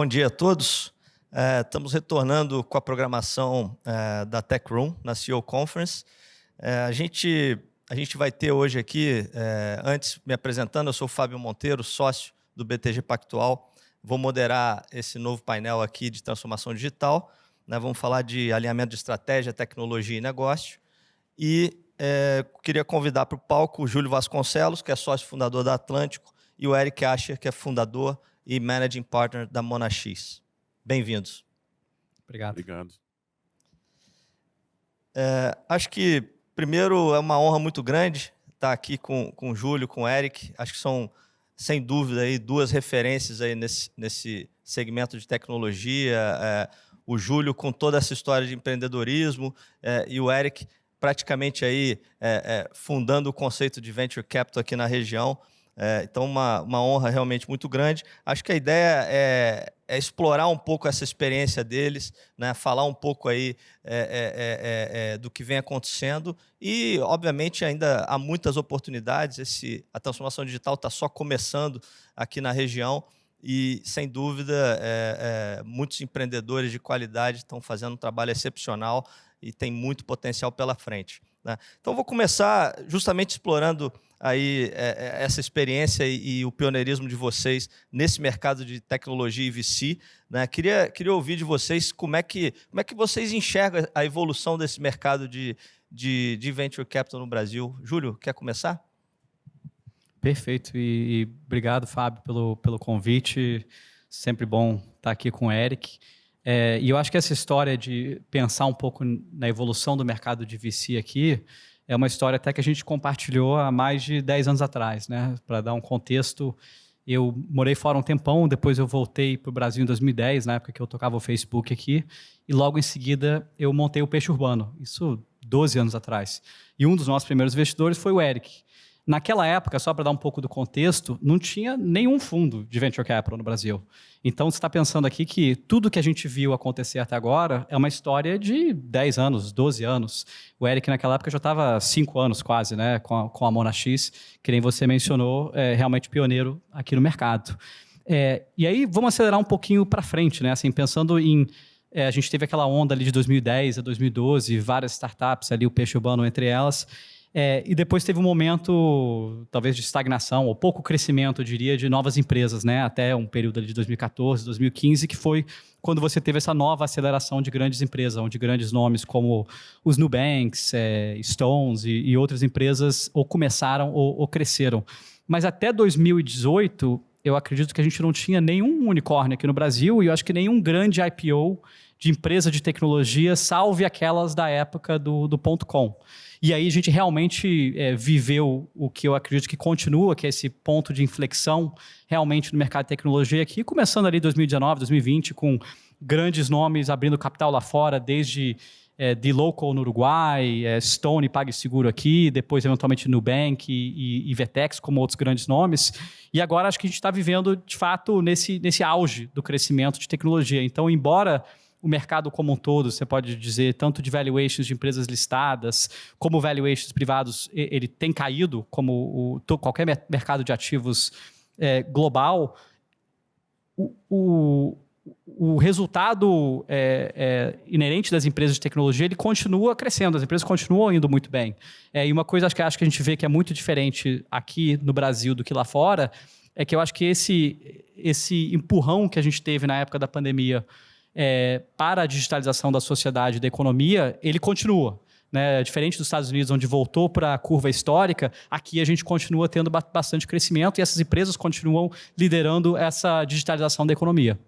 bom dia a todos. É, estamos retornando com a programação é, da Tech Room na CEO Conference. É, a, gente, a gente vai ter hoje aqui, é, antes me apresentando, eu sou o Fábio Monteiro, sócio do BTG Pactual. Vou moderar esse novo painel aqui de transformação digital. Né? Vamos falar de alinhamento de estratégia, tecnologia e negócio. E é, queria convidar para o palco o Júlio Vasconcelos, que é sócio fundador da Atlântico, e o Eric Asher, que é fundador e managing partner da Monax. Bem-vindos. Obrigado. Obrigado. É, acho que, primeiro, é uma honra muito grande estar aqui com, com o Júlio, com o Eric. Acho que são, sem dúvida, aí, duas referências aí nesse, nesse segmento de tecnologia. É, o Júlio com toda essa história de empreendedorismo é, e o Eric praticamente aí é, é, fundando o conceito de venture capital aqui na região. É, então, uma, uma honra realmente muito grande. Acho que a ideia é, é explorar um pouco essa experiência deles, né? falar um pouco aí é, é, é, é do que vem acontecendo e, obviamente, ainda há muitas oportunidades. Esse, a transformação digital está só começando aqui na região e, sem dúvida, muitos empreendedores de qualidade estão fazendo um trabalho excepcional e tem muito potencial pela frente. Né? Então, vou começar justamente explorando aí é, é, essa experiência e, e, o pioneirismo de vocês nesse mercado de tecnologia e VC. Né? Queria, queria ouvir de vocês como é, que, como é que vocês enxergam a evolução desse mercado de, de, de venture capital no Brasil. Júlio, quer começar? Perfeito. E, e obrigado, Fábio, pelo, pelo convite. Sempre bom estar aqui com o Eric. É, e eu acho que essa história de pensar um pouco na evolução do mercado de VC aqui é uma história até que a gente compartilhou há mais de 10 anos atrás. Né? Para dar um contexto, eu morei fora um tempão, depois eu voltei para o Brasil em 2010, na época que eu tocava o Facebook aqui, e logo em seguida eu montei o Peixe Urbano, isso 12 anos atrás. E um dos nossos primeiros investidores foi o Eric. Naquela época, só para dar um pouco do contexto, não tinha nenhum fundo de venture capital no Brasil. Então, você está pensando aqui que tudo que a gente viu acontecer até agora é uma história de 10 anos, 12 anos. O Eric, naquela época, já estava 5 anos quase né, com, a, com a Mona X, que nem você mencionou, é realmente pioneiro aqui no mercado. É, e aí, vamos acelerar um pouquinho para frente, né? Assim, pensando em é, a gente teve aquela onda ali de 2010 a 2012, várias startups ali, o peixe urbano entre elas. É, e depois teve um momento, talvez, de estagnação, ou pouco crescimento, eu diria, de novas empresas, né? até um período de 2014, 2015, que foi quando você teve essa nova aceleração de grandes empresas, onde grandes nomes como os Nubanks, é, Stones e, e, outras empresas ou começaram ou, ou cresceram. Mas até 2018, eu acredito que a gente não tinha nenhum unicórnio aqui no Brasil e eu acho que nenhum grande IPO de empresa de tecnologia, salve aquelas da época do, do ponto .com. E aí a gente realmente é, viveu o que eu acredito que continua, que é esse ponto de inflexão realmente no mercado de tecnologia aqui, começando ali 2019, 2020, com grandes nomes abrindo capital lá fora, desde é, D-Local no Uruguai, é, Stone PagSeguro aqui, depois eventualmente Nubank e, e, e Vetex como outros grandes nomes. E agora acho que a gente está vivendo, de fato, nesse, nesse auge do crescimento de tecnologia. Então, embora o mercado como um todo, você pode dizer, tanto de valuations de empresas listadas, como valuations privados, ele tem caído, como o, qualquer mercado de ativos é, global, o, o, o resultado é, é, inerente das empresas de tecnologia ele continua crescendo, as empresas continuam indo muito bem. É, e uma coisa acho que, acho que a gente vê que é muito diferente aqui no Brasil do que lá fora, é que eu acho que esse, esse empurrão que a gente teve na época da pandemia é, para a digitalização da sociedade e da economia, ele continua. Né? Diferente dos Estados Unidos, onde voltou para a curva histórica, aqui a gente continua tendo bastante crescimento e essas empresas continuam liderando essa digitalização da economia.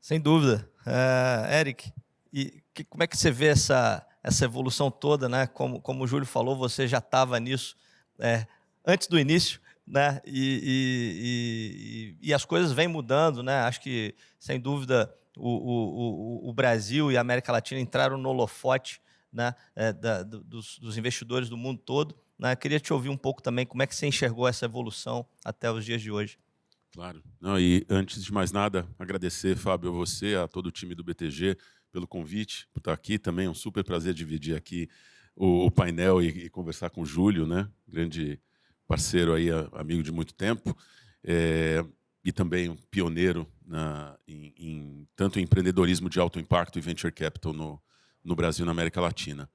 Sem dúvida. Uh, Eric, e que, como é que você vê essa, essa evolução toda? Né? Como, como o Júlio falou, você já estava nisso é, antes do início né? E, e, e, e, as coisas vêm mudando, né? Acho que, sem dúvida, o, o, o, Brasil e a América Latina entraram no holofote né? É, da, dos, dos, investidores do mundo todo. Né? Queria te ouvir um pouco também como é que você enxergou essa evolução até os dias de hoje. Claro. Não, e antes de mais nada, agradecer, Fábio, a você, a todo o time do BTG pelo convite, por estar aqui também. É um super prazer dividir aqui o, o painel e, e, conversar com o Júlio, né? grande parceiro aí, amigo de muito tempo. É, e também um pioneiro na, em, em, tanto em empreendedorismo de alto impacto e venture capital no, no Brasil e na América Latina.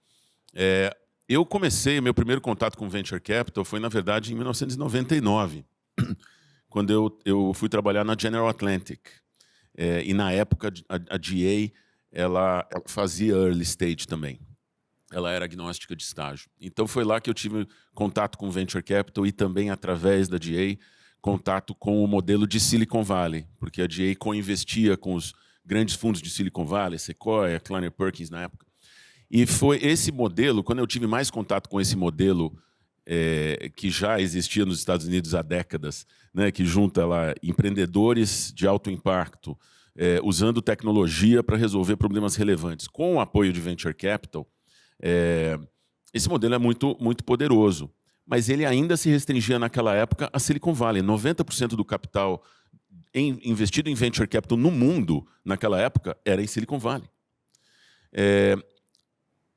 É, eu comecei, meu primeiro contato com venture capital foi, na verdade, em 1999, quando eu, eu fui trabalhar na General Atlantic. É, e, na época, a, a GA ela, ela fazia early stage também. Ela era agnóstica de estágio. Então, foi lá que eu tive contato com venture capital e também, através da GA, contato com o modelo de Silicon Valley, porque a DA co-investia com os grandes fundos de Silicon Valley, Sequoia, Kleiner Perkins na época. E foi esse modelo, quando eu tive mais contato com esse modelo é, que já existia nos Estados Unidos há décadas, né, que junta lá empreendedores de alto impacto, é, usando tecnologia para resolver problemas relevantes, com o apoio de venture capital, é, esse modelo é muito, muito poderoso mas ele ainda se restringia naquela época a Silicon Valley. 90% do capital em, investido em venture capital no mundo, naquela época, era em Silicon Valley. É,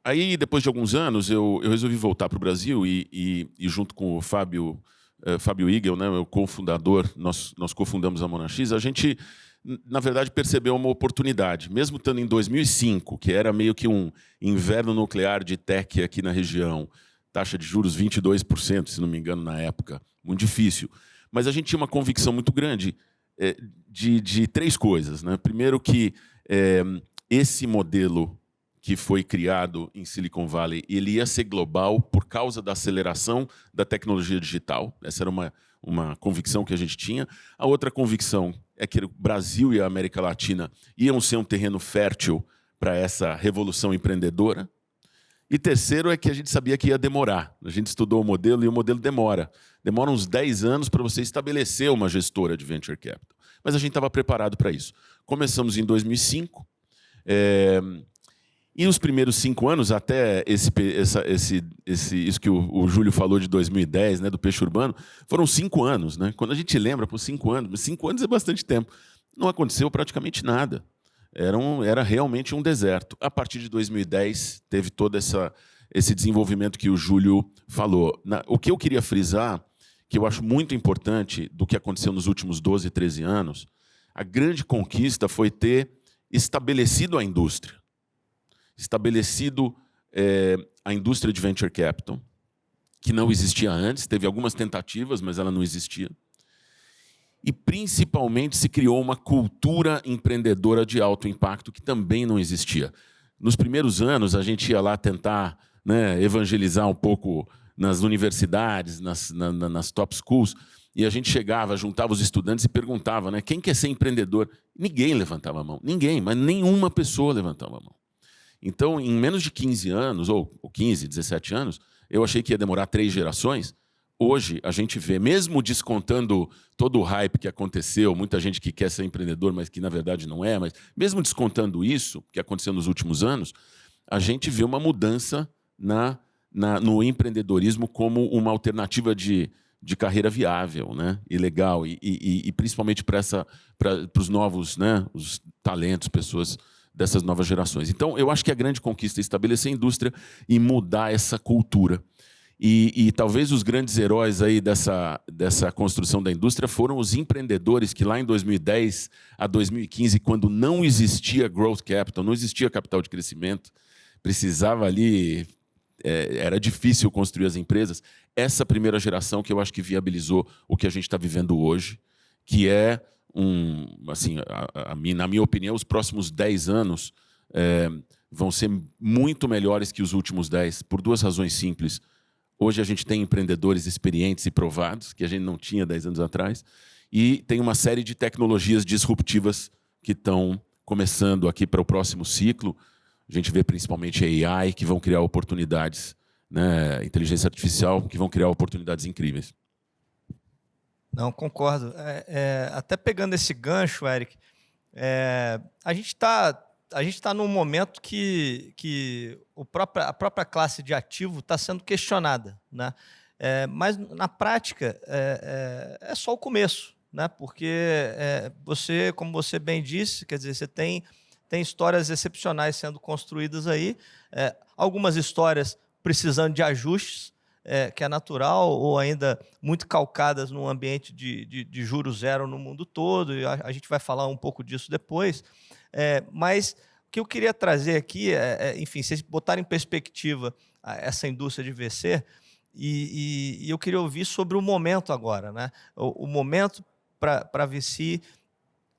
aí, depois de alguns anos, eu, eu resolvi voltar para o Brasil e, e, e, junto com o Fábio, uh, Fábio Igel, né, o cofundador, nós, nós cofundamos a Monax, a gente, na verdade, percebeu uma oportunidade. Mesmo estando em 2005, que era meio que um inverno nuclear de tech aqui na região, taxa de juros 22%, se não me engano, na época. Muito difícil. Mas a gente tinha uma convicção muito grande é, de, de, três coisas. Né? Primeiro que é, esse modelo que foi criado em Silicon Valley, ele ia ser global por causa da aceleração da tecnologia digital. Essa era uma, uma convicção que a gente tinha. A outra convicção é que o Brasil e a América Latina iam ser um terreno fértil para essa revolução empreendedora. E terceiro é que a gente sabia que ia demorar. A gente estudou o modelo e o modelo demora. Demora uns 10 anos para você estabelecer uma gestora de venture capital. Mas a gente estava preparado para isso. Começamos em 2005. É, e os primeiros cinco anos, até esse, essa, esse, esse, isso que o, o, Júlio falou de 2010, né, do peixe urbano, foram cinco anos. Né? Quando a gente lembra, por cinco anos, cinco anos é bastante tempo. Não aconteceu praticamente nada era, um, era realmente um deserto. A partir de 2010, teve todo essa, esse desenvolvimento que o Júlio falou. Na, o que eu queria frisar, que eu acho muito importante do que aconteceu nos últimos 12, 13 anos, a grande conquista foi ter estabelecido a indústria. Estabelecido é, a indústria de venture capital, que não existia antes, teve algumas tentativas, mas ela não existia e principalmente se criou uma cultura empreendedora de alto impacto que também não existia. Nos primeiros anos, a gente ia lá tentar né, evangelizar um pouco nas universidades, nas, na, nas top schools, e a gente chegava, juntava os estudantes e perguntava né, quem quer ser empreendedor. Ninguém levantava a mão, ninguém, mas nenhuma pessoa levantava a mão. Então, em menos de 15 anos, ou 15, 17 anos, eu achei que ia demorar três gerações, Hoje, a gente vê, mesmo descontando todo o hype que aconteceu, muita gente que quer ser empreendedor, mas que na verdade não é, mas mesmo descontando isso, que aconteceu nos últimos anos, a gente vê uma mudança na, na no empreendedorismo como uma alternativa de, de carreira viável né? e legal, e, e, e principalmente para os novos né? os talentos, pessoas dessas novas gerações. Então, eu acho que a grande conquista é estabelecer a indústria e mudar essa cultura. E, e, talvez os grandes heróis aí dessa, dessa construção da indústria foram os empreendedores que lá em 2010 a 2015, quando não existia growth capital, não existia capital de crescimento, precisava ali, é, era difícil construir as empresas. Essa primeira geração que eu acho que viabilizou o que a gente está vivendo hoje, que é um, assim, a, a, na minha opinião, os próximos 10 anos é, vão ser muito melhores que os últimos 10, por duas razões simples. Hoje a gente tem empreendedores experientes e provados, que a gente não tinha 10 anos atrás, e tem uma série de tecnologias disruptivas que estão começando aqui para o próximo ciclo. A gente vê principalmente AI, que vão criar oportunidades, né, inteligência artificial, que vão criar oportunidades incríveis. Não, concordo. É, é, até pegando esse gancho, Eric, é, a gente está a gente está num momento que, que o próprio, a própria classe de ativo está sendo questionada. Né? É, mas, na prática, é, é, é, só o começo. Né? Porque você, como você bem disse, quer dizer, você tem, tem histórias excepcionais sendo construídas aí, algumas histórias precisando de ajustes, é, que é natural ou ainda muito calcadas num ambiente de, de, de juros zero no mundo todo, e a, a, gente vai falar um pouco disso depois. É, mas o que eu queria trazer aqui é, é enfim, vocês botarem em perspectiva essa indústria de VC, e, e, e, eu queria ouvir sobre o momento agora, né? o, o momento para VC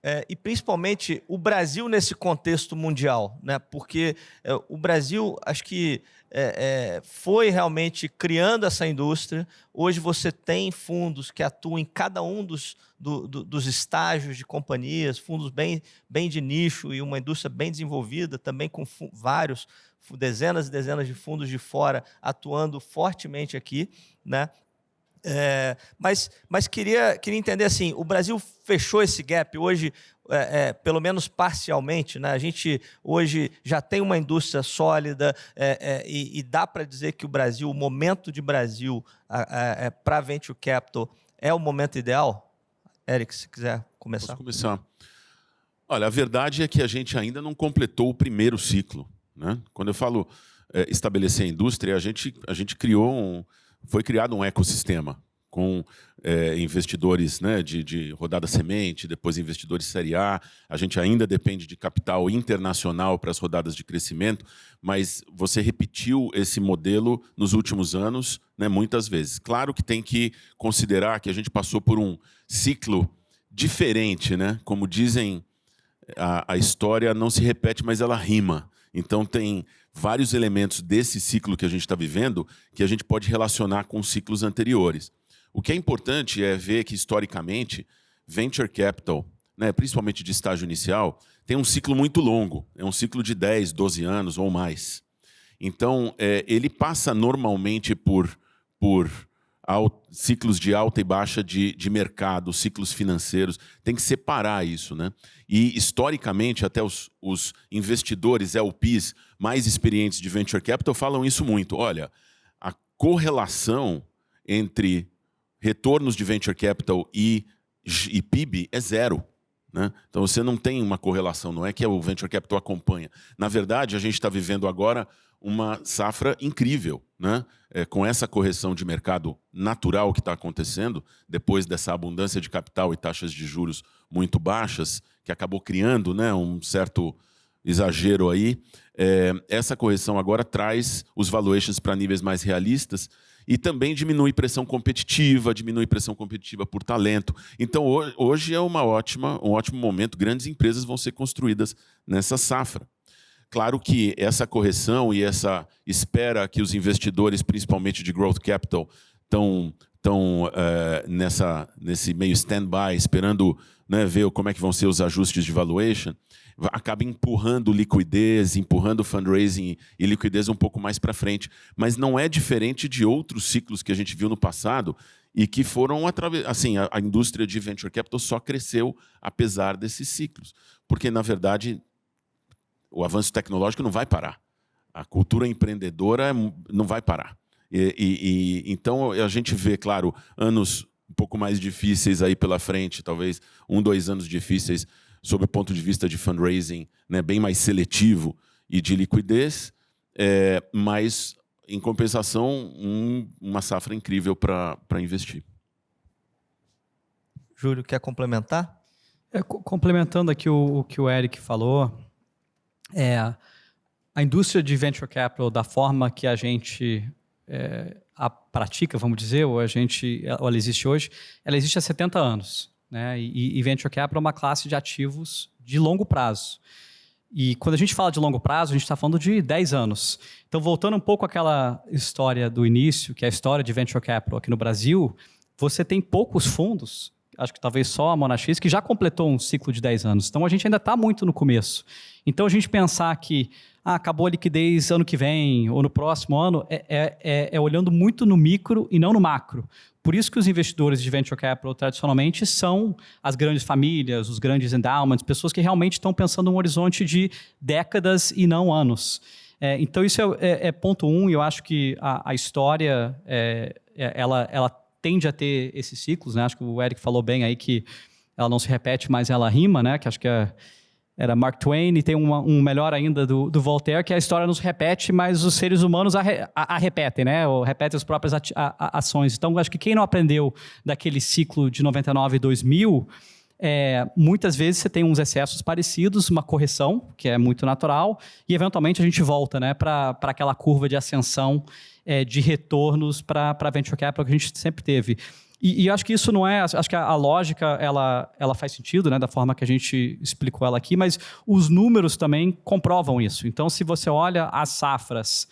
é, e principalmente o Brasil nesse contexto mundial, né? porque é, o Brasil, acho que é, é, foi realmente criando essa indústria. Hoje você tem fundos que atuam em cada um dos, do, do, dos estágios de companhias, fundos bem, bem de nicho e uma indústria bem desenvolvida, também com vários, dezenas e dezenas de fundos de fora atuando fortemente aqui. Né? É, mas mas queria, queria entender assim, o Brasil fechou esse gap hoje, é, é, pelo menos parcialmente. Né? A gente hoje já tem uma indústria sólida é, é, e, e, dá para dizer que o Brasil, o momento de Brasil é, para Venture Capital é o momento ideal? Eric, se quiser começar. Posso começar. Olha, a verdade é que a gente ainda não completou o primeiro ciclo. Né? Quando eu falo estabelecer a indústria, a gente, a gente criou um foi criado um ecossistema com é, investidores né, de, de, rodada semente, depois investidores série A. A gente ainda depende de capital internacional para as rodadas de crescimento, mas você repetiu esse modelo nos últimos anos né, muitas vezes. Claro que tem que considerar que a gente passou por um ciclo diferente, né? como dizem, a, a história não se repete, mas ela rima. Então tem vários elementos desse ciclo que a gente está vivendo que a gente pode relacionar com ciclos anteriores. O que é importante é ver que, historicamente, venture capital, né, principalmente de estágio inicial, tem um ciclo muito longo, é um ciclo de 10, 12 anos ou mais. Então, é, ele passa normalmente por, por ciclos de alta e baixa de, de mercado, ciclos financeiros, tem que separar isso. Né? E, historicamente, até os, os investidores, LPs, mais experientes de venture capital falam isso muito. Olha, a correlação entre retornos de venture capital e, e PIB é zero. Né? Então você não tem uma correlação, não é que o venture capital acompanha. Na verdade, a gente está vivendo agora uma safra incrível, né? É, com essa correção de mercado natural que está acontecendo, depois dessa abundância de capital e taxas de juros muito baixas, que acabou criando né, um certo exagero aí, é, essa correção agora traz os valuations para níveis mais realistas e também diminui pressão competitiva, diminui pressão competitiva por talento. Então, hoje é uma ótima, um ótimo momento, grandes empresas vão ser construídas nessa safra. Claro que essa correção e essa espera que os investidores, principalmente de growth capital, estão estão uh, nessa nesse meio stand-by, esperando né, ver como é que vão ser os ajustes de valuation, acaba empurrando liquidez, empurrando fundraising e liquidez um pouco mais para frente. Mas não é diferente de outros ciclos que a gente viu no passado e que foram assim a, a indústria de venture capital só cresceu apesar desses ciclos, porque na verdade o avanço tecnológico não vai parar. A cultura empreendedora não vai parar. E, e, e, então a gente vê, claro, anos um pouco mais difíceis aí pela frente, talvez um, dois anos difíceis sob o ponto de vista de fundraising, né, bem mais seletivo e de liquidez, é, mas, em compensação, um, uma safra incrível para investir. Júlio, quer complementar? É, complementando aqui o, o, que o Eric falou, é, a indústria de venture capital, da forma que a gente é, a pratica, vamos dizer, ou a gente, ela existe hoje, ela existe há 70 anos. Né? E, e venture capital é uma classe de ativos de longo prazo. E quando a gente fala de longo prazo, a gente está falando de 10 anos. Então, voltando um pouco àquela história do início, que é a história de venture capital aqui no Brasil, você tem poucos fundos acho que talvez só a Monax, que já completou um ciclo de 10 anos. Então a gente ainda está muito no começo. Então a gente pensar que ah, acabou a liquidez ano que vem ou no próximo ano é, é, é, é olhando muito no micro e não no macro. Por isso que os investidores de venture capital tradicionalmente são as grandes famílias, os grandes endowments, pessoas que realmente estão pensando num horizonte de décadas e não anos. É, então isso é, é, é, ponto um, e eu acho que a, a história é, é, ela, ela tende a ter esses ciclos, né? Acho que o Eric falou bem aí que ela não se repete, mas ela rima, né? Que acho que é, era Mark Twain, e tem uma, um melhor ainda do, do, Voltaire, que a história nos repete, mas os seres humanos a, a, a repetem, né? Ou repetem as próprias ações. Então, acho que quem não aprendeu daquele ciclo de 99 e 2000, é, muitas vezes você tem uns excessos parecidos, uma correção, que é muito natural, e eventualmente a gente volta né, para aquela curva de ascensão é, de retornos para a venture capital que a gente sempre teve. E, e, acho que isso não é, acho que a, a, lógica ela, ela faz sentido, né, da forma que a gente explicou ela aqui, mas os números também comprovam isso. Então, se você olha as safras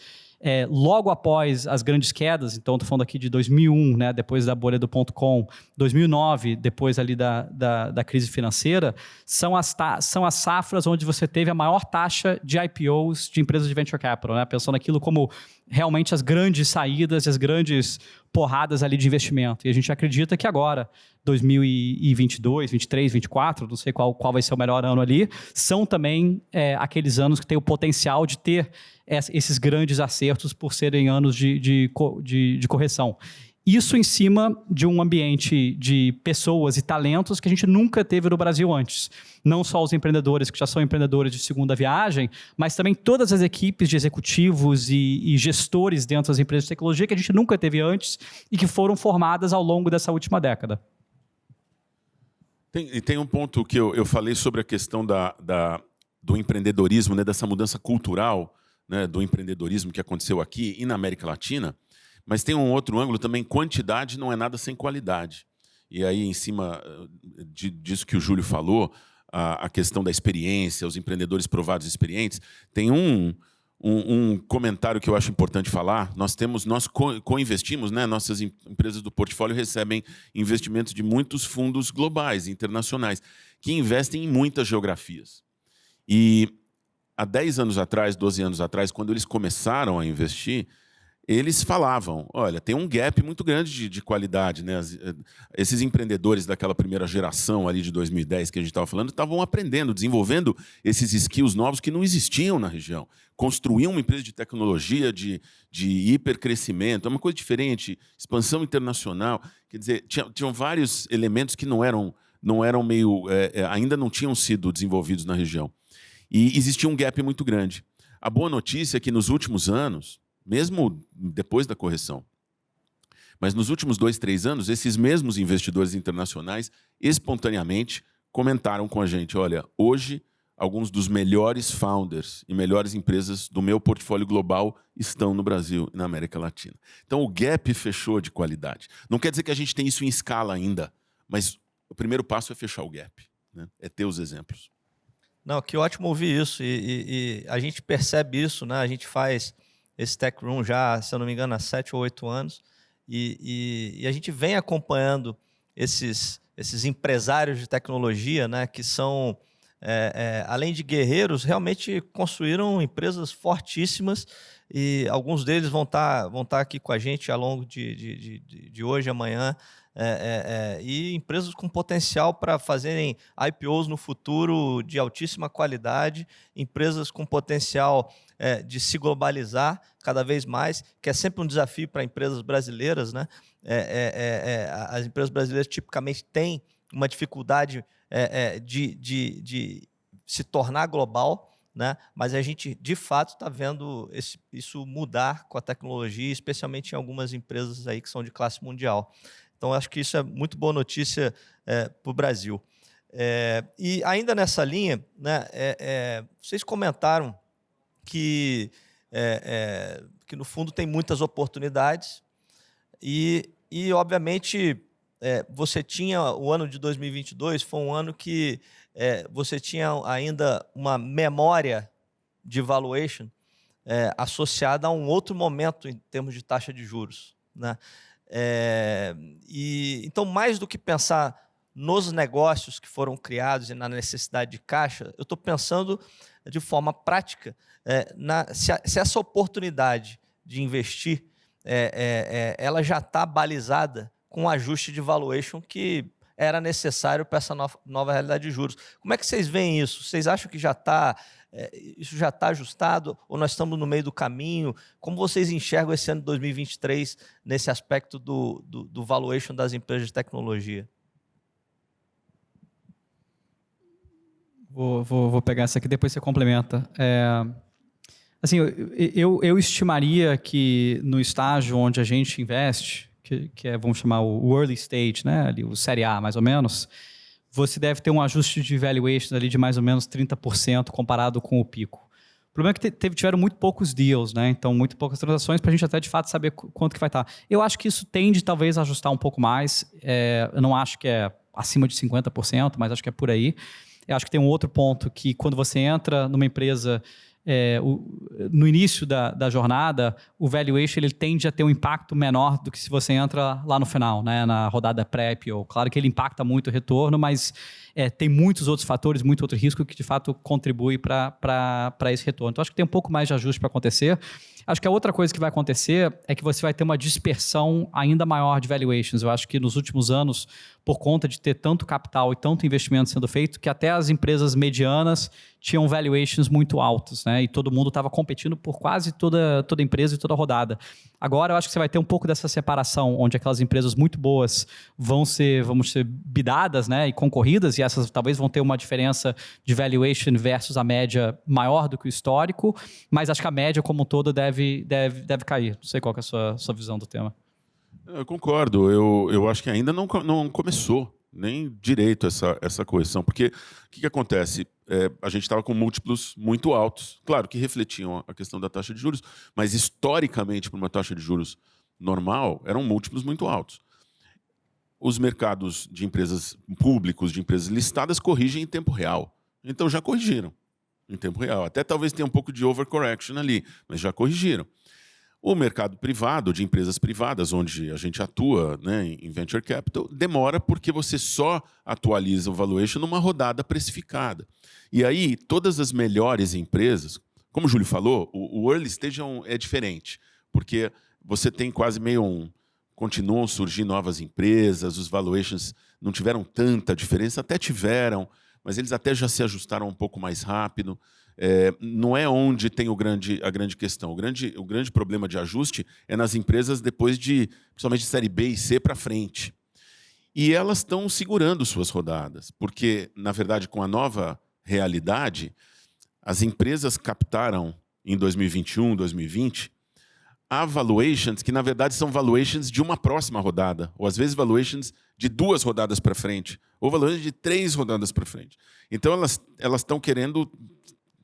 é, logo após as grandes quedas, então estou falando aqui de 2001, né, depois da bolha do ponto .com, 2009, depois ali da, da, da crise financeira, são as, são as safras onde você teve a maior taxa de IPOs de empresas de venture capital, né, pensando aquilo como realmente as grandes saídas, as grandes porradas ali de investimento. E a gente acredita que agora, 2022, 23, 24, não sei qual, qual vai ser o melhor ano ali, são também é, aqueles anos que têm o potencial de ter esses grandes acertos por serem anos de, de, de, de correção. Isso em cima de um ambiente de pessoas e talentos que a gente nunca teve no Brasil antes. Não só os empreendedores que já são empreendedores de segunda viagem, mas também todas as equipes de executivos e, e gestores dentro das empresas de tecnologia que a gente nunca teve antes e que foram formadas ao longo dessa última década. Tem, e tem um ponto que eu, eu falei sobre a questão da, da, do empreendedorismo, né, dessa mudança cultural né, do empreendedorismo que aconteceu aqui e na América Latina, mas tem um outro ângulo também, quantidade não é nada sem qualidade. E aí, em cima eh, de, disso que o Júlio falou, a, a, questão da experiência, os empreendedores provados experientes, tem um, um, um, comentário que eu acho importante falar. Nós temos, nós co-investimos, né? Nossas empresas do portfólio recebem investimentos de muitos fundos globais, internacionais, que investem em muitas geografias. E há 10 anos atrás, 12 anos atrás, quando eles começaram a investir, eles falavam, olha, tem um gap muito grande de, de qualidade. Né? Eh, esses empreendedores daquela primeira geração ali de 2010 que a gente estava falando, estavam aprendendo, desenvolvendo esses skills novos que não existiam na região. Construíam uma empresa de tecnologia, de, de hipercrescimento, é uma coisa diferente, expansão internacional. Quer dizer, tinha, tinham vários elementos que não eram, não eram meio, é, ainda não tinham sido desenvolvidos na região. E existia um gap muito grande. A boa notícia é que nos últimos anos, mesmo depois da correção, mas nos últimos dois, três anos, esses mesmos investidores internacionais espontaneamente comentaram com a gente, olha, hoje alguns dos melhores founders e melhores empresas do meu portfólio global estão no Brasil e na América Latina. Então o gap fechou de qualidade. Não quer dizer que a gente tem isso em escala ainda, mas o primeiro passo é fechar o gap, né? é ter os exemplos. Não, que ótimo ouvir isso. E, e, e, a gente percebe isso, né? A gente faz esse Tech Room já, se eu não me engano, há sete ou oito anos. E, e, a gente vem acompanhando esses, esses empresários de tecnologia, né? Que são, é, é, além de guerreiros, realmente construíram empresas fortíssimas. E alguns deles vão estar tá, vão tá aqui com a gente ao longo de, de, de, de hoje, amanhã, é, é, é, e empresas com potencial para fazerem IPOs no futuro de altíssima qualidade, empresas com potencial é, de se globalizar cada vez mais, que é sempre um desafio para empresas brasileiras. Né? É, é, as empresas brasileiras tipicamente têm uma dificuldade de, de, de se tornar global, né? mas a gente, de fato, está vendo esse, isso mudar com a tecnologia, especialmente em algumas empresas aí que são de classe mundial. Então, acho que isso é muito boa notícia é, para o Brasil. É, e ainda nessa linha, né, é, é vocês comentaram que, é, é, que, no fundo, tem muitas oportunidades e, e obviamente, você tinha o ano de 2022 foi um ano que você tinha ainda uma memória de valuation associada a um outro momento em termos de taxa de juros. Né? É, e Então, mais do que pensar nos negócios que foram criados e na necessidade de caixa, eu estou pensando de forma prática é, na, se, a, se, essa oportunidade de investir é, ela já está balizada com o ajuste de valuation que era necessário para essa nova, nova realidade de juros. Como é que vocês veem isso? Vocês acham que já está é, isso já está ajustado ou nós estamos no meio do caminho? Como vocês enxergam esse ano de 2023 nesse aspecto do, do, do valuation das empresas de tecnologia? Vou, vou, vou pegar essa aqui, depois você complementa. É, assim, eu, eu, eu, estimaria que no estágio onde a gente investe, que, que é, vamos chamar o early stage, né, ali, o série A, mais ou menos, você deve ter um ajuste de valuation ali de mais ou menos 30% comparado com o pico. O problema é que teve, tiveram muito poucos deals, né? Então, muito poucas transações para a gente até de fato saber quanto que vai estar. Tá. Eu acho que isso tende talvez a ajustar um pouco mais. É, eu não acho que é acima de 50%, mas acho que é por aí. Eu acho que tem um outro ponto que quando você entra numa empresa é, o, no início da, da, jornada, o valuation ele tende a ter um impacto menor do que se você entra lá no final, né, na rodada pré-IPO. Claro que ele impacta muito o retorno, mas é, tem muitos outros fatores, muito outro risco que de fato contribui para esse retorno. Então acho que tem um pouco mais de ajuste para acontecer. Acho que a outra coisa que vai acontecer é que você vai ter uma dispersão ainda maior de valuations. Eu acho que nos últimos anos, por conta de ter tanto capital e tanto investimento sendo feito, que até as empresas medianas tinham valuations muito altos, né? E todo mundo estava competindo por quase toda, toda empresa e toda rodada. Agora eu acho que você vai ter um pouco dessa separação, onde aquelas empresas muito boas vão ser, vamos ser bidadas, né? E concorridas, e essas talvez vão ter uma diferença de valuation versus a média maior do que o histórico, mas acho que a média como um todo deve, deve, deve cair. Não sei qual é a sua, sua visão do tema. Eu concordo. Eu, eu acho que ainda não, não começou nem direito essa, essa correção. Porque o que, que acontece? É, a gente estava com múltiplos muito altos, claro que refletiam a questão da taxa de juros, mas historicamente, para uma taxa de juros normal, eram múltiplos muito altos. Os mercados de empresas públicos, de empresas listadas, corrigem em tempo real. Então já corrigiram em tempo real. Até talvez tenha um pouco de overcorrection ali, mas já corrigiram. O mercado privado, de empresas privadas, onde a gente atua né, em venture capital, demora porque você só atualiza o valuation numa rodada precificada. E aí, todas as melhores empresas, como o Júlio falou, o, early stage é, um, é diferente, porque você tem quase meio um. Continuam a surgir novas empresas, os valuations não tiveram tanta diferença, até tiveram, mas eles até já se ajustaram um pouco mais rápido é, não é onde tem o grande, a grande questão. O grande, o grande problema de ajuste é nas empresas depois de, principalmente de série B e C para frente. E elas estão segurando suas rodadas, porque, na verdade, com a nova realidade, as empresas captaram em 2021, 2020, há valuations que, na verdade, são valuations de uma próxima rodada, ou às vezes valuations de duas rodadas para frente, ou valuations de três rodadas para frente. Então, elas estão querendo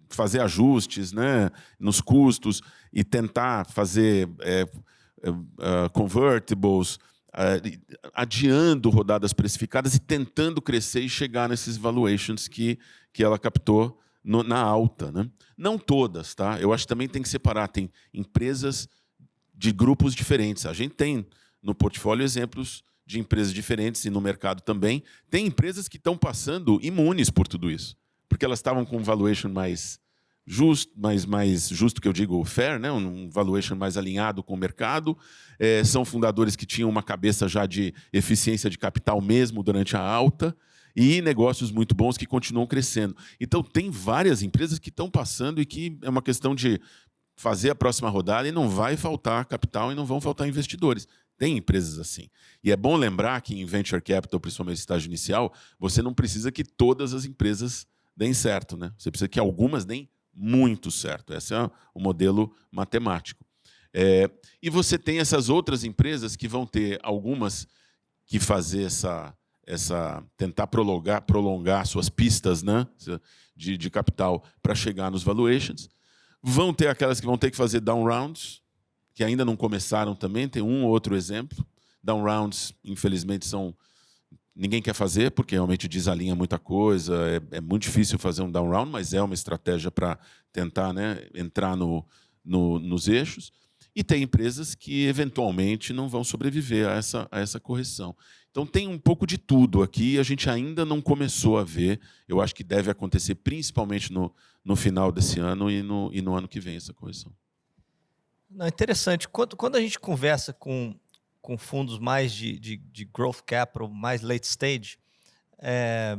fazer ajustes né, nos custos e tentar fazer é, é, uh, convertibles, uh, adiando rodadas precificadas e tentando crescer e chegar nesses valuations que, que ela captou no, na alta. Né? Não todas, tá? Eu acho que também tem que separar. Tem empresas de grupos diferentes. A gente tem no portfólio exemplos de empresas diferentes e no mercado também. Tem empresas que estão passando imunes por tudo isso porque elas estavam com um valuation mais justo, mais, mais justo que eu digo fair, né? um valuation mais alinhado com o mercado. É, são fundadores que tinham uma cabeça já de eficiência de capital mesmo durante a alta e negócios muito bons que continuam crescendo. Então, tem várias empresas que estão passando e que é uma questão de fazer a próxima rodada e não vai faltar capital e não vão faltar investidores. Tem empresas assim. E é bom lembrar que em venture capital, principalmente estágio inicial, você não precisa que todas as empresas deem certo. Né? Você precisa que algumas deem muito certo. Esse é o modelo matemático. É, e você tem essas outras empresas que vão ter algumas que fazer essa, essa tentar prolongar, prolongar suas pistas né, de, de capital para chegar nos valuations. Vão ter aquelas que vão ter que fazer down rounds, que ainda não começaram também, tem um ou outro exemplo. Down rounds, infelizmente, são ninguém quer fazer, porque realmente desalinha muita coisa, é, é muito difícil fazer um down round, mas é uma estratégia para tentar né, entrar no, no, nos eixos. E tem empresas que, eventualmente, não vão sobreviver a essa, a essa correção. Então, tem um pouco de tudo aqui, a gente ainda não começou a ver. Eu acho que deve acontecer principalmente no, no final desse ano e no, e no ano que vem essa correção. Não, interessante. Quando, quando a gente conversa com com fundos mais de, de, de growth capital, mais late stage, é,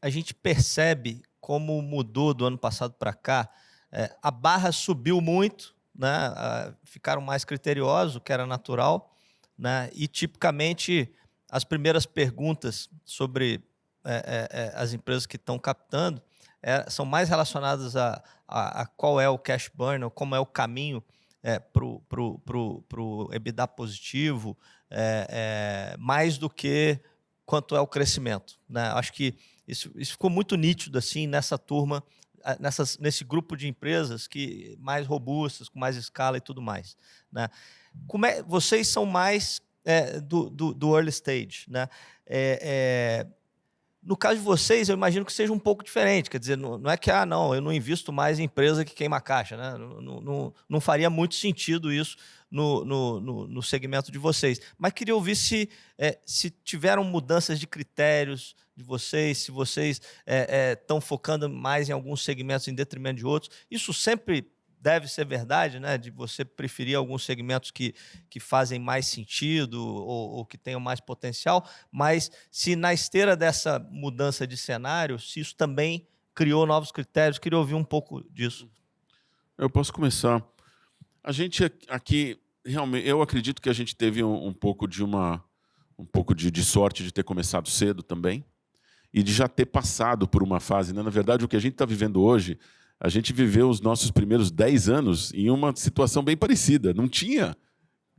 a gente percebe como mudou do ano passado para cá. É, a barra subiu muito, né? ficaram mais criteriosos, o que era natural, né? e tipicamente as primeiras perguntas sobre é, é, é as empresas que estão captando é, são mais relacionadas a, a, a, qual é o cash burn, ou como é o caminho é, para o EBITDA positivo, é, é, mais do que quanto é o crescimento. Né? Acho que isso, isso ficou muito nítido assim nessa turma, nessas, nesse grupo de empresas que mais robustas, com mais escala e tudo mais. Né? Como é, vocês são mais é, do, do, do, early stage. Né? É, é, no caso de vocês, eu imagino que seja um pouco diferente. Quer dizer, não, não, é que, ah, não, eu não invisto mais em empresa que queima caixa. Né? Não, não, não faria muito sentido isso no, no, no, no, segmento de vocês. Mas queria ouvir se, é, se tiveram mudanças de critérios de vocês, se vocês estão é, é, focando mais em alguns segmentos em detrimento de outros. Isso sempre deve ser verdade, né? De você preferir alguns segmentos que, que fazem mais sentido ou, ou, que tenham mais potencial, mas se na esteira dessa mudança de cenário, se isso também criou novos critérios, queria ouvir um pouco disso. Eu posso começar. A gente aqui, realmente, eu acredito que a gente teve um, um pouco de uma um pouco de, de, sorte de ter começado cedo também e de já ter passado por uma fase. Né? Na verdade, o que a gente está vivendo hoje a gente viveu os nossos primeiros 10 anos em uma situação bem parecida. Não tinha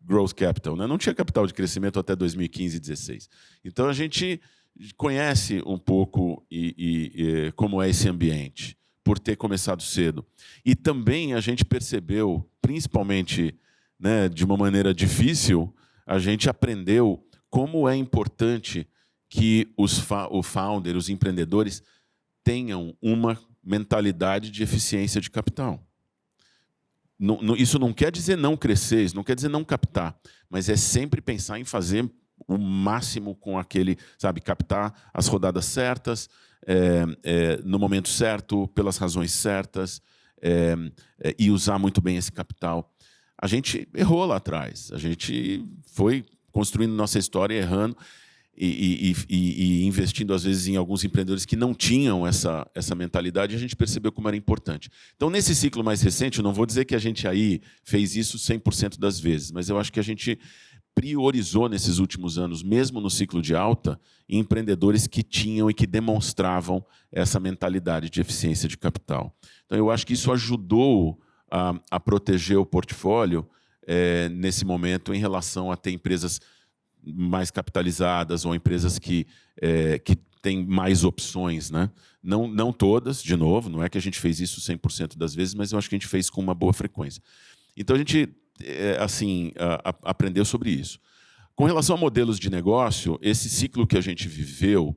growth capital, né? não tinha capital de crescimento até 2015 e 2016. Então a gente conhece um pouco e, e, e, como é esse ambiente, por ter começado cedo. E também a gente percebeu, principalmente né, de uma maneira difícil, a gente aprendeu como é importante que os o founder, os empreendedores, tenham uma mentalidade de eficiência de capital. Não, não, isso não quer dizer não crescer, isso não quer dizer não captar, mas é sempre pensar em fazer o máximo com aquele, sabe, captar as rodadas certas, é, é, no momento certo, pelas razões certas, é, é e usar muito bem esse capital. A gente errou lá atrás, a gente foi construindo nossa história errando, e, e, e, investindo, às vezes, em alguns empreendedores que não tinham essa, essa mentalidade, a gente percebeu como era importante. Então, nesse ciclo mais recente, eu não vou dizer que a gente aí fez isso 100% das vezes, mas eu acho que a gente priorizou nesses últimos anos, mesmo no ciclo de alta, empreendedores que tinham e que demonstravam essa mentalidade de eficiência de capital. Então, eu acho que isso ajudou a, a proteger o portfólio é, nesse momento em relação a ter empresas mais capitalizadas ou empresas que, é, que têm mais opções. Né? Não, não todas, de novo, não é que a gente fez isso 100% das vezes, mas eu acho que a gente fez com uma boa frequência. Então, a gente é, assim, a, a, aprendeu sobre isso. Com relação a modelos de negócio, esse ciclo que a gente viveu,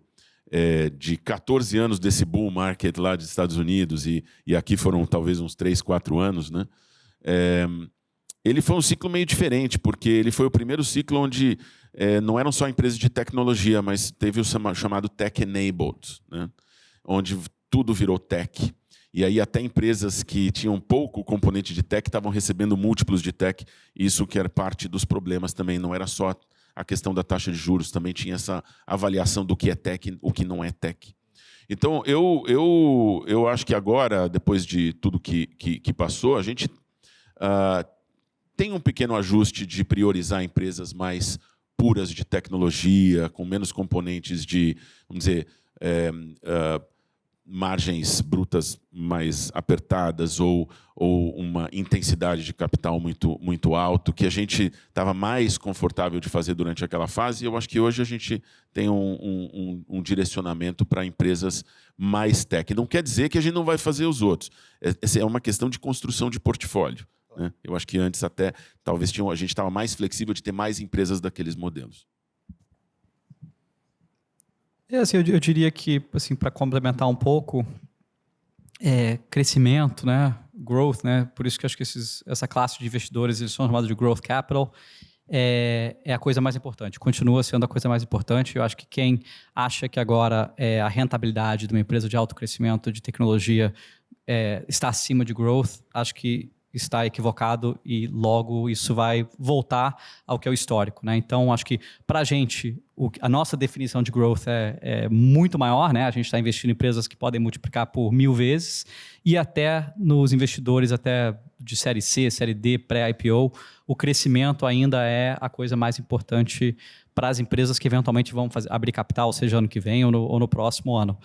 é, de 14 anos desse bull market lá dos Estados Unidos, e, e aqui foram talvez uns 3, 4 anos, né? É, ele foi um ciclo meio diferente, porque ele foi o primeiro ciclo onde é, não eram só empresas de tecnologia, mas teve o chamado tech-enabled, né? onde tudo virou tech. E aí até empresas que tinham pouco componente de tech estavam recebendo múltiplos de tech, isso que era parte dos problemas também, não era só a questão da taxa de juros, também tinha essa avaliação do que é tech, o que não é tech. Então, eu, eu, eu acho que agora, depois de tudo que, que, que passou, a gente uh, tem um pequeno ajuste de priorizar empresas mais puras de tecnologia, com menos componentes de, vamos dizer, é, uh, margens brutas mais apertadas ou, ou uma intensidade de capital muito, muito alto, que a gente estava mais confortável de fazer durante aquela fase. E eu acho que hoje a gente tem um, um, um direcionamento para empresas mais tech. Não quer dizer que a gente não vai fazer os outros. Essa é uma questão de construção de portfólio. Né? Eu acho que antes até talvez tinha, a gente estava mais flexível de ter mais empresas daqueles modelos. É, assim, eu, eu diria que, assim, para complementar um pouco, é, crescimento, né, growth, né, por isso que acho que esses, essa classe de investidores eles são chamados de growth capital, é, é, a coisa mais importante, continua sendo a coisa mais importante. Eu acho que quem acha que agora é, a rentabilidade de uma empresa de alto crescimento, de tecnologia, é, está acima de growth, acho que está equivocado e logo isso vai voltar ao que é o histórico. Né? Então, acho que para a gente, a nossa definição de growth é, é muito maior. Né? A gente está investindo em empresas que podem multiplicar por mil vezes e até nos investidores até de série C, série D, pré-IPO, o crescimento ainda é a coisa mais importante para as empresas que eventualmente vão fazer, abrir capital, seja ano que vem ou no, ou no próximo ano.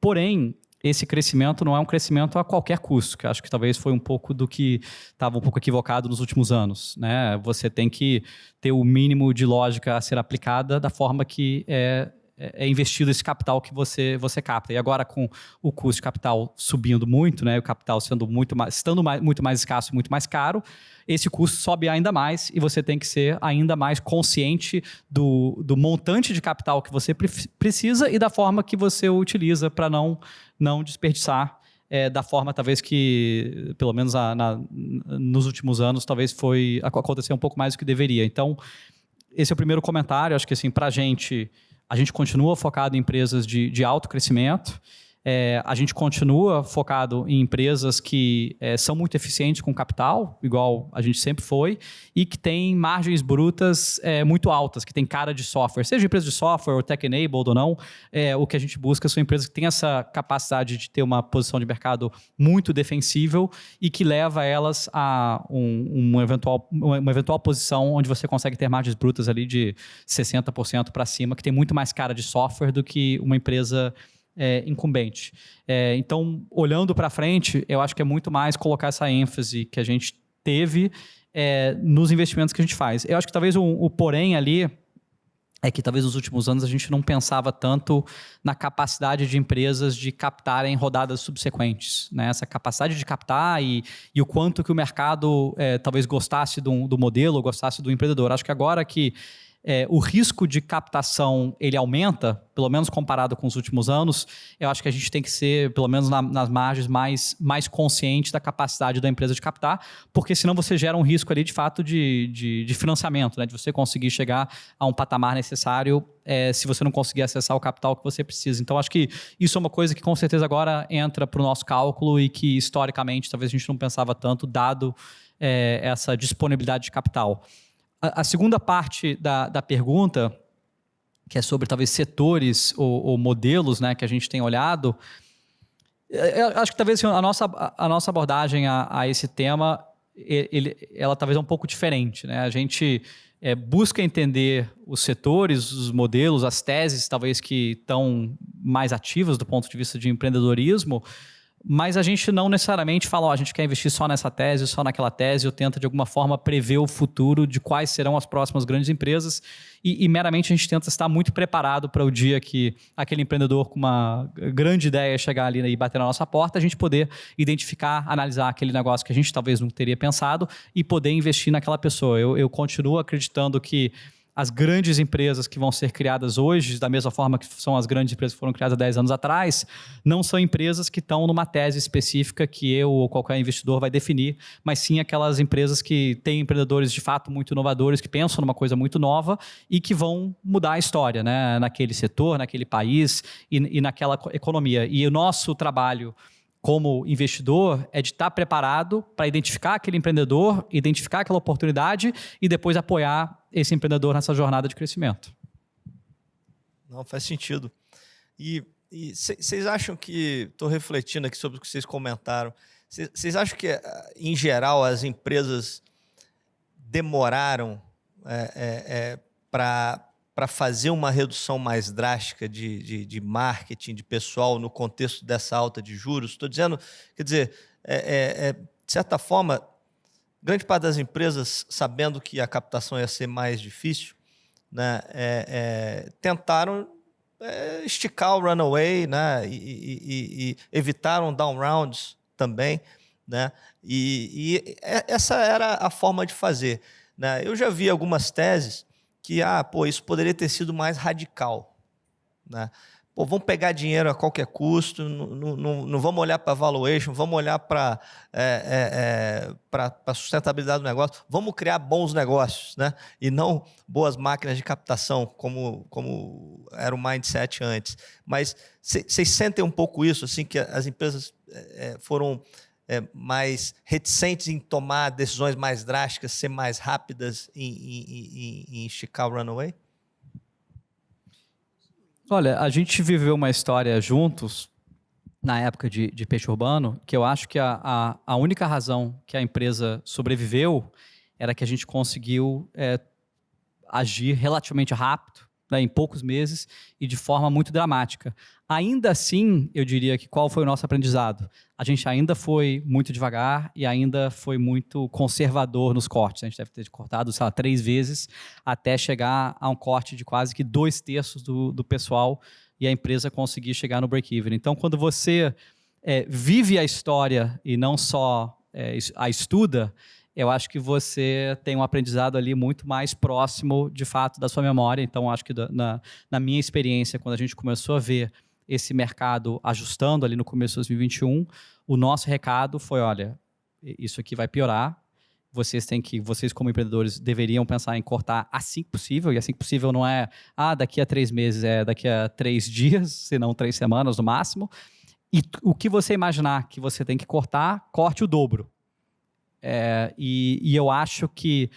Porém, esse crescimento não é um crescimento a qualquer custo, que acho que talvez foi um pouco do que estava um pouco equivocado nos últimos anos. Né? Você tem que ter o mínimo de lógica a ser aplicada da forma que é, é, é investido esse capital que você, você capta. E agora, com o custo de capital subindo muito, né, o capital sendo muito mais, estando mais, muito mais escasso e muito mais caro, esse custo sobe ainda mais e você tem que ser ainda mais consciente do, do montante de capital que você pre precisa e da forma que você utiliza para não, não desperdiçar é, da forma talvez que, pelo menos a, na, nos últimos anos, talvez foi aconteceu um pouco mais do que deveria. Então, esse é o primeiro comentário. Acho que assim, para a gente, a gente continua focado em empresas de, de alto crescimento. É, a gente continua focado em empresas que é, são muito eficientes com capital, igual a gente sempre foi, e que têm margens brutas é, muito altas, que tem cara de software. Seja empresa de software ou tech-enabled ou não, é, o que a gente busca são empresas que têm essa capacidade de ter uma posição de mercado muito defensível e que leva elas a um, um eventual, uma eventual posição onde você consegue ter margens brutas ali de 60% para cima, que tem muito mais cara de software do que uma empresa é, incumbente. É, então, olhando para frente, eu acho que é muito mais colocar essa ênfase que a gente teve é, nos investimentos que a gente faz. Eu acho que talvez o, o porém ali é que talvez nos últimos anos a gente não pensava tanto na capacidade de empresas de captarem rodadas subsequentes. Né? Essa capacidade de captar e, e o quanto que o mercado é, talvez gostasse do, do modelo, gostasse do empreendedor. Acho que agora que é, o risco de captação ele aumenta, pelo menos comparado com os últimos anos, eu acho que a gente tem que ser, pelo menos na, nas margens, mais, mais consciente da capacidade da empresa de captar, porque senão você gera um risco ali de fato de, de, de financiamento, né? de você conseguir chegar a um patamar necessário é, se você não conseguir acessar o capital que você precisa. Então, acho que isso é uma coisa que com certeza agora entra para o nosso cálculo e que historicamente talvez a gente não pensava tanto, dado é, essa disponibilidade de capital. A, segunda parte da, da pergunta, que é sobre talvez setores ou, ou modelos né, que a gente tem olhado, é, eu acho que talvez assim, a, nossa, a nossa abordagem a, a esse tema ele, ela talvez é um pouco diferente. Né? A gente é, busca entender os setores, os modelos, as teses talvez que estão mais ativas do ponto de vista de empreendedorismo, mas a gente não necessariamente fala, ó, a gente quer investir só nessa tese, só naquela tese, ou tenta de alguma forma prever o futuro de quais serão as próximas grandes empresas e, e meramente a gente tenta estar muito preparado para o dia que aquele empreendedor com uma grande ideia chegar ali e bater na nossa porta, a gente poder identificar, analisar aquele negócio que a gente talvez não teria pensado e poder investir naquela pessoa. Eu, eu continuo acreditando que as grandes empresas que vão ser criadas hoje, da mesma forma que são as grandes empresas que foram criadas 10 anos atrás, não são empresas que estão numa tese específica que eu ou qualquer investidor vai definir, mas sim aquelas empresas que têm empreendedores de fato muito inovadores, que pensam numa coisa muito nova e que vão mudar a história né, naquele setor, naquele país e, e naquela economia. E o nosso trabalho como investidor é de estar preparado para identificar aquele empreendedor, identificar aquela oportunidade e depois apoiar esse empreendedor nessa jornada de crescimento. Não, faz sentido. E vocês acham que, estou refletindo aqui sobre o que vocês comentaram, vocês acham que, em geral, as empresas demoraram é, é, é, para para fazer uma redução mais drástica de, de, de, marketing, de pessoal, no contexto dessa alta de juros? Estou dizendo, quer dizer, é, é, é, de certa forma, grande parte das empresas, sabendo que a captação ia ser mais difícil, né, é, é, tentaram é, esticar o runaway né, e, e, e evitaram down rounds também. Né, e, e essa era a forma de fazer. Né? Eu já vi algumas teses que, ah, pô, isso poderia ter sido mais radical. Né? Pô, vamos pegar dinheiro a qualquer custo, não, vamos olhar para valuation, vamos olhar para é, é, é a sustentabilidade do negócio, vamos criar bons negócios, né? e não boas máquinas de captação, como, como era o mindset antes. Mas vocês sentem um pouco isso, assim, que as empresas é, é, foram é, mais reticentes em tomar decisões mais drásticas, ser mais rápidas em, em, esticar o runaway? Olha, a gente viveu uma história juntos na época de, de peixe urbano, que eu acho que a, a, a, única razão que a empresa sobreviveu era que a gente conseguiu é, agir relativamente rápido né, em poucos meses e de forma muito dramática. Ainda assim, eu diria que qual foi o nosso aprendizado? A gente ainda foi muito devagar e ainda foi muito conservador nos cortes. A gente deve ter cortado, sei lá, três vezes até chegar a um corte de quase que dois terços do, do pessoal e a empresa conseguir chegar no break-even. Então, quando você é, vive a história e não só é, a estuda, eu acho que você tem um aprendizado ali muito mais próximo, de fato, da sua memória. Então, acho que na, na minha experiência, quando a gente começou a ver esse mercado ajustando ali no começo de 2021, o nosso recado foi, olha, isso aqui vai piorar, vocês têm que, vocês como empreendedores deveriam pensar em cortar assim que possível, e assim que possível não é, ah, daqui a três meses, é daqui a três dias, se não três semanas no máximo, e o que você imaginar que você tem que cortar, corte o dobro. É, e, e eu acho que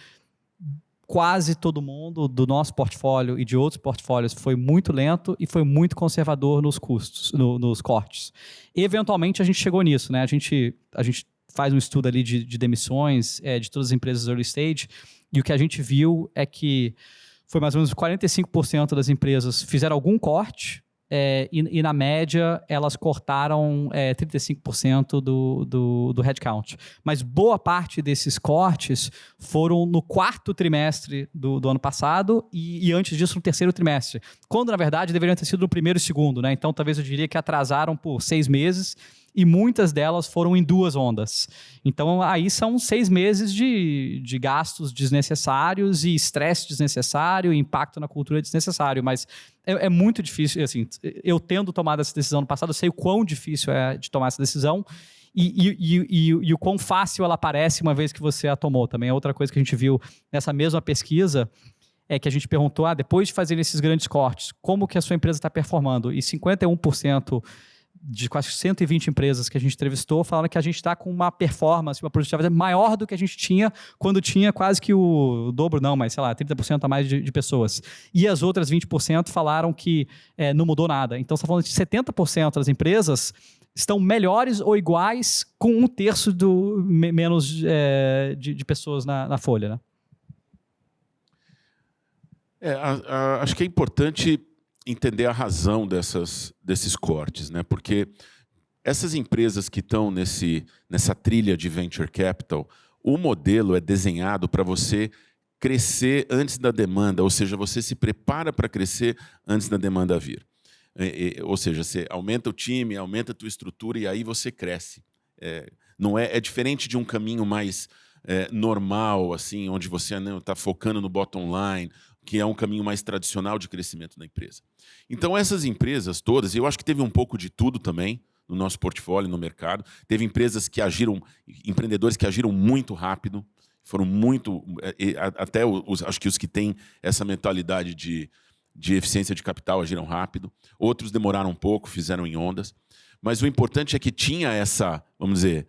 quase todo mundo do nosso portfólio e de outros portfólios foi muito lento e foi muito conservador nos custos, no, nos cortes. Eventualmente a gente chegou nisso, né? A gente, a gente faz um estudo ali de, de demissões é, de todas as empresas early stage e o que a gente viu é que foi mais ou menos 45% das empresas fizeram algum corte é, e, e, na média elas cortaram é, 35% do, do, do headcount. Mas boa parte desses cortes foram no quarto trimestre do, do ano passado e, e, antes disso no terceiro trimestre. Quando, na verdade, deveriam ter sido no primeiro e segundo. Né? Então, talvez eu diria que atrasaram por seis meses e muitas delas foram em duas ondas. Então, aí são seis meses de, de gastos desnecessários e estresse desnecessário, impacto na cultura desnecessário, mas é, é, muito difícil, assim, eu tendo tomado essa decisão no passado, eu sei o quão difícil é de tomar essa decisão, e, e, e, e, o quão fácil ela parece uma vez que você a tomou. Também é outra coisa que a gente viu nessa mesma pesquisa, é que a gente perguntou, ah, depois de fazer esses grandes cortes, como que a sua empresa está performando? E 51% de quase 120 empresas que a gente entrevistou falaram que a gente está com uma performance, uma produtividade maior do que a gente tinha quando tinha quase que o, dobro, não, mas sei lá, 30% a mais de, de, pessoas. E as outras 20% falaram que é, não mudou nada. Então, você está falando de 70% das empresas estão melhores ou iguais com um terço do, menos é, de, de, pessoas na, na folha. Né? É, a, a, acho que é importante entender a razão dessas, desses cortes, né? porque essas empresas que estão nesse, nessa trilha de venture capital, o modelo é desenhado para você crescer antes da demanda, ou seja, você se prepara para crescer antes da demanda vir. É, é, ou seja, você aumenta o time, aumenta a tua estrutura e aí você cresce. É, não é, é diferente de um caminho mais é, normal, assim, onde você está focando no bottom line, que é um caminho mais tradicional de crescimento da empresa. Então, essas empresas todas, eu acho que teve um pouco de tudo também no nosso portfólio, no mercado. Teve empresas que agiram, empreendedores que agiram muito rápido, foram muito, é, até os, acho que os que têm essa mentalidade de, de eficiência de capital agiram rápido. Outros demoraram um pouco, fizeram em ondas. Mas o importante é que tinha essa, vamos dizer,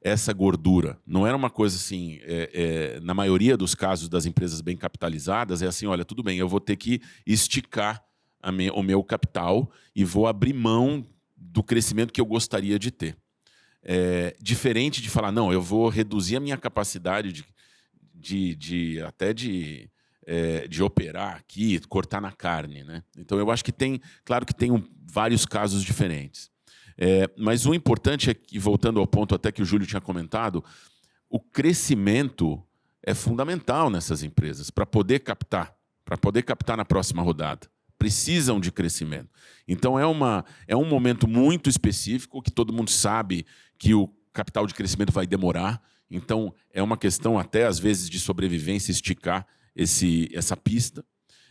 essa gordura. Não era uma coisa assim, é, é, na maioria dos casos das empresas bem capitalizadas, é assim, olha, tudo bem, eu vou ter que esticar me, o meu capital e vou abrir mão do crescimento que eu gostaria de ter. É, diferente de falar, não, eu vou reduzir a minha capacidade de, de, de até de, é, de operar aqui, cortar na carne. Né? Então, eu acho que tem, claro que tem um, vários casos diferentes. É, mas o importante é que, voltando ao ponto até que o Júlio tinha comentado, o crescimento é fundamental nessas empresas para poder captar, para poder captar na próxima rodada. Precisam de crescimento. Então é, uma, é um momento muito específico que todo mundo sabe que o capital de crescimento vai demorar. Então é uma questão até às vezes de sobrevivência esticar esse, essa pista,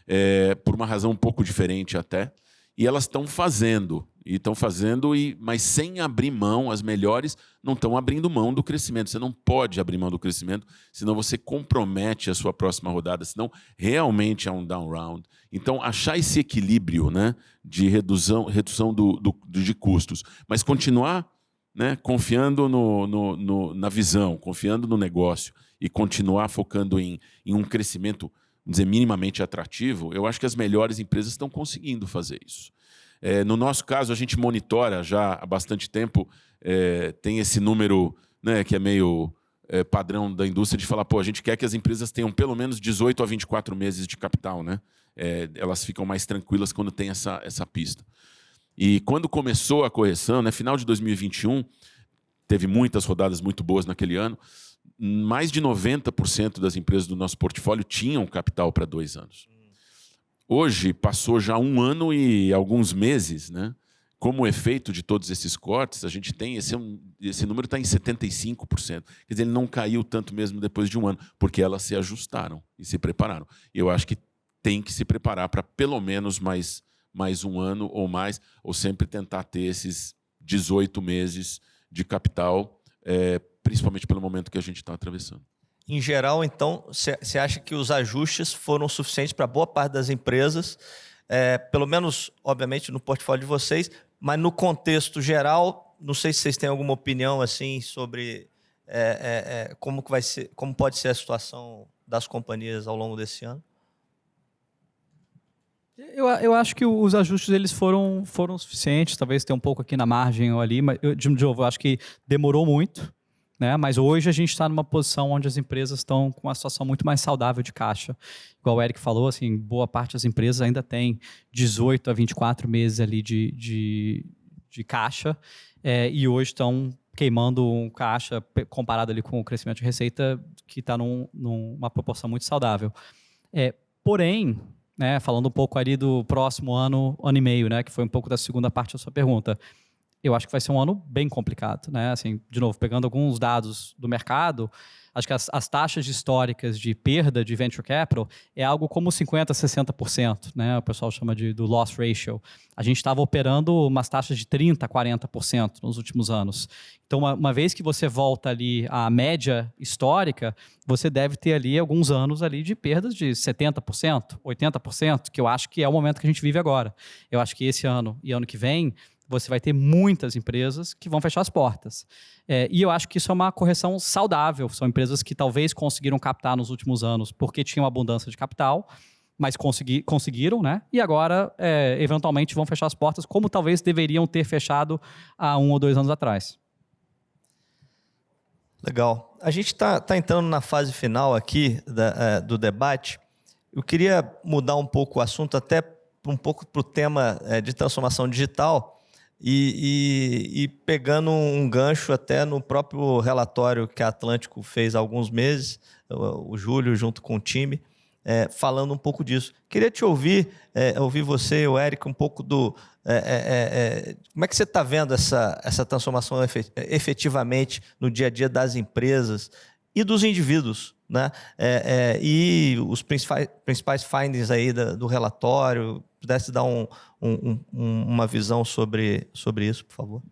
é, por uma razão um pouco diferente até. E elas estão fazendo. E estão fazendo, e, mas sem abrir mão, as melhores não estão abrindo mão do crescimento. Você não pode abrir mão do crescimento, senão você compromete a sua próxima rodada, senão realmente é um down round. Então, achar esse equilíbrio né, de redução, redução do, do, de custos, mas continuar né, confiando no, no, no, na visão, confiando no negócio e continuar focando em, em um crescimento, dizer, minimamente atrativo, eu acho que as melhores empresas estão conseguindo fazer isso. É, no nosso caso, a gente monitora já há bastante tempo, é, tem esse número né, que é meio é, padrão da indústria de falar, pô, a gente quer que as empresas tenham pelo menos 18 a 24 meses de capital. Né? é, elas ficam mais tranquilas quando tem essa, essa pista. E quando começou a correção, né, final de 2021, teve muitas rodadas muito boas naquele ano, mais de 90% das empresas do nosso portfólio tinham capital para dois anos. Hoje, passou já um ano e alguns meses, né? como efeito de todos esses cortes, a gente tem esse, esse número está em 75%. Quer dizer, ele não caiu tanto mesmo depois de um ano, porque elas se ajustaram e se prepararam. Eu acho que tem que se preparar para pelo menos mais, mais um ano ou mais, ou sempre tentar ter esses 18 meses de capital, é, principalmente pelo momento que a gente está atravessando. Em geral, então, você acha que os ajustes foram suficientes para boa parte das empresas, é, pelo menos, obviamente, no portfólio de vocês, mas no contexto geral, não sei se vocês têm alguma opinião assim sobre é, é, é, como, que vai ser, como pode ser a situação das companhias ao longo desse ano. Eu, eu acho que os ajustes eles foram, foram suficientes, talvez tenha um pouco aqui na margem ou ali, mas eu, de novo, eu acho que demorou muito, né? Mas hoje a gente está numa posição onde as empresas estão com uma situação muito mais saudável de caixa. Igual o Eric falou, assim, boa parte das empresas ainda tem 18 a 24 meses ali de, de, de caixa é, e hoje estão queimando um caixa comparado ali com o crescimento de receita que está num, numa proporção muito saudável. É, porém, né, falando um pouco ali do próximo ano, ano e meio, né, que foi um pouco da segunda parte da sua pergunta, eu acho que vai ser um ano bem complicado, né? Assim, de novo, pegando alguns dados do mercado, acho que as, as, taxas históricas de perda de venture capital é algo como 50%, 60%, né? O pessoal chama de, do loss ratio. A gente estava operando umas taxas de 30%, 40% nos últimos anos. Então, uma, uma, vez que você volta ali à média histórica, você deve ter ali alguns anos ali de perdas de 70%, 80%, que eu acho que é o momento que a gente vive agora. Eu acho que esse ano e ano que vem você vai ter muitas empresas que vão fechar as portas. É, e eu acho que isso é uma correção saudável. São empresas que talvez conseguiram captar nos últimos anos porque tinham abundância de capital, mas consegui, conseguiram, né? E agora, é, eventualmente, vão fechar as portas, como talvez deveriam ter fechado há um ou dois anos atrás. Legal. A gente está tá entrando na fase final aqui da, é, do debate. Eu queria mudar um pouco o assunto, até um pouco para o tema é, de transformação digital e, e, e, pegando um gancho até no próprio relatório que a Atlântico fez há alguns meses, o, Júlio junto com o time, é, falando um pouco disso. Queria te ouvir, é, ouvir você e o Eric um pouco do... É, é, é, é como é que você está vendo essa, essa transformação efetivamente no dia a dia das empresas e dos indivíduos? Né? e os principais, principais findings aí da, do relatório, pudesse dar um, um, um, uma visão sobre, sobre isso, por favor.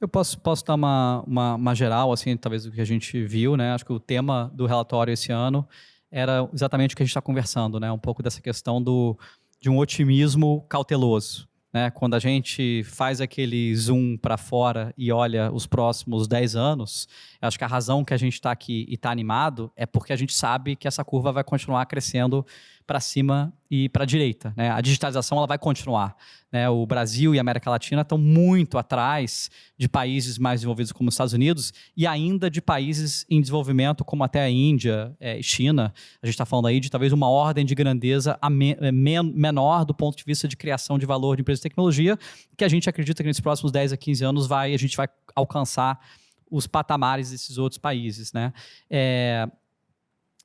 Eu posso, posso dar uma, uma, uma, geral, assim, talvez do que a gente viu, né? Acho que o tema do relatório esse ano era exatamente o que a gente está conversando, né? Um pouco dessa questão do, de um otimismo cauteloso. Né? Quando a gente faz aquele zoom para fora e olha os próximos 10 anos, acho que a razão que a gente está aqui e está animado é porque a gente sabe que essa curva vai continuar crescendo para cima e para a direita. Né? A digitalização ela vai continuar. Né? O Brasil e a América Latina estão muito atrás de países mais desenvolvidos como os Estados Unidos e ainda de países em desenvolvimento como até a Índia e é, China. A gente está falando aí de talvez uma ordem de grandeza é, menor do ponto de vista de criação de valor de empresas de tecnologia, que a gente acredita que nesses próximos 10 a 15 anos vai, a gente vai alcançar os patamares desses outros países. Né? É,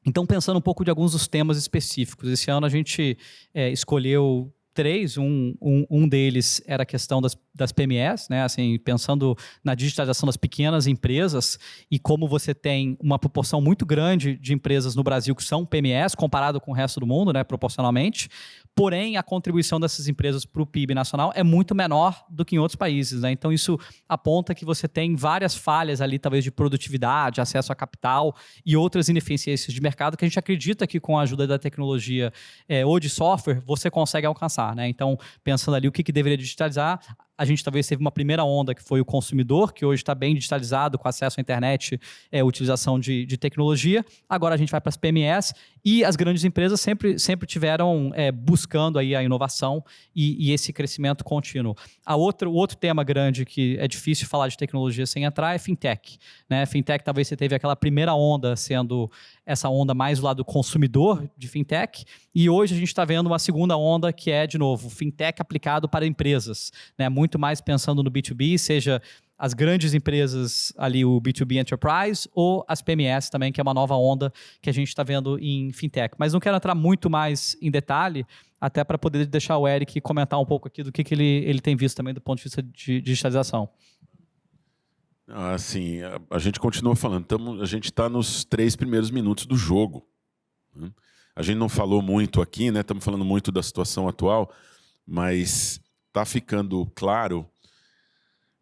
então, pensando um pouco de alguns dos temas específicos, esse ano a gente é, escolheu três, um, um, um, deles era a questão das, das PMEs, né? assim, pensando na digitalização das pequenas empresas e como você tem uma proporção muito grande de empresas no Brasil que são PMEs comparado com o resto do mundo, né, proporcionalmente, porém a contribuição dessas empresas para o PIB nacional é muito menor do que em outros países. Né? Então isso aponta que você tem várias falhas ali, talvez de produtividade, acesso a capital e outras ineficiências de mercado que a gente acredita que com a ajuda da tecnologia é, ou de software você consegue alcançar. Né? Então, pensando ali o que, que deveria digitalizar, a gente talvez teve uma primeira onda que foi o consumidor, que hoje está bem digitalizado, com acesso à internet, é, utilização de, de tecnologia. Agora a gente vai para as PMS e as grandes empresas sempre, sempre tiveram é, buscando aí a inovação e, e, esse crescimento contínuo. A outra, o outro tema grande que é difícil falar de tecnologia sem entrar é fintech. Né? Fintech talvez você teve aquela primeira onda sendo essa onda mais do lado do consumidor de fintech e hoje a gente está vendo uma segunda onda que é, de novo, fintech aplicado para empresas. Né? Muito muito mais pensando no B2B, seja as grandes empresas ali, o B2B Enterprise, ou as PMS também, que é uma nova onda que a gente está vendo em fintech. Mas não quero entrar muito mais em detalhe, até para poder deixar o Eric comentar um pouco aqui do que, que ele, ele tem visto também do ponto de vista de digitalização. Assim, a, a gente continua falando, tamo, a gente está nos três primeiros minutos do jogo. Né? A gente não falou muito aqui, né? Estamos falando muito da situação atual, mas está ficando claro,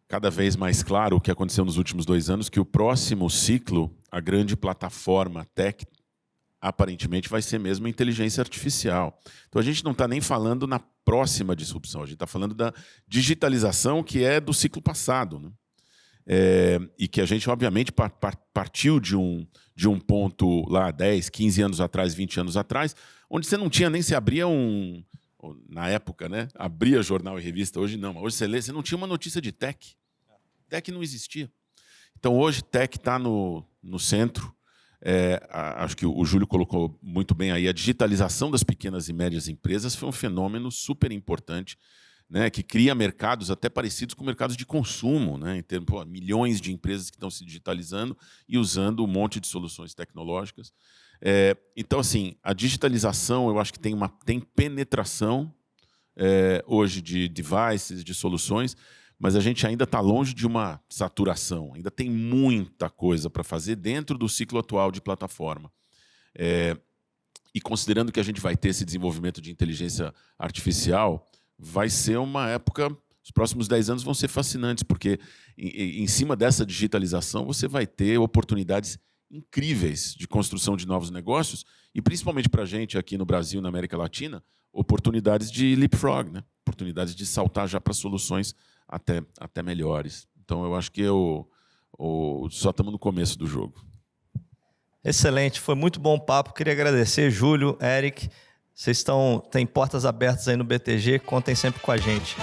cada vez mais claro, o que aconteceu nos últimos dois anos, que o próximo ciclo, a grande plataforma tech, aparentemente vai ser mesmo inteligência artificial. Então a gente não está nem falando na próxima disrupção, a gente está falando da digitalização que é do ciclo passado. Né? É, e que a gente, obviamente, partiu de um, de um ponto lá 10, 15 anos atrás, 20 anos atrás, onde você não tinha nem se abria um, na época, né? Abria jornal e revista, hoje não. Hoje você lê, você não tinha uma notícia de tech. Tech não existia. Então hoje tech está no, no centro. É, acho que o Júlio colocou muito bem aí, a digitalização das pequenas e médias empresas foi um fenômeno super importante, né, que cria mercados até parecidos com mercados de consumo, né, em termos, pô, milhões de empresas que estão se digitalizando e usando um monte de soluções tecnológicas. É, então, assim, a digitalização, eu acho que tem uma tem penetração é, hoje de devices, de soluções, mas a gente ainda está longe de uma saturação. Ainda tem muita coisa para fazer dentro do ciclo atual de plataforma. É, e considerando que a gente vai ter esse desenvolvimento de inteligência artificial, vai ser uma época os próximos 10 anos vão ser fascinantes, porque em, em, cima dessa digitalização você vai ter oportunidades incríveis de construção de novos negócios e, principalmente para a gente aqui no Brasil, na América Latina, oportunidades de leapfrog, né? oportunidades de saltar já para soluções até, até melhores. Então, eu acho que eu, eu só estamos no começo do jogo. Excelente, foi muito bom papo. Queria agradecer, Júlio, Eric. Vocês estão, têm portas abertas aí no BTG, contem sempre com a gente.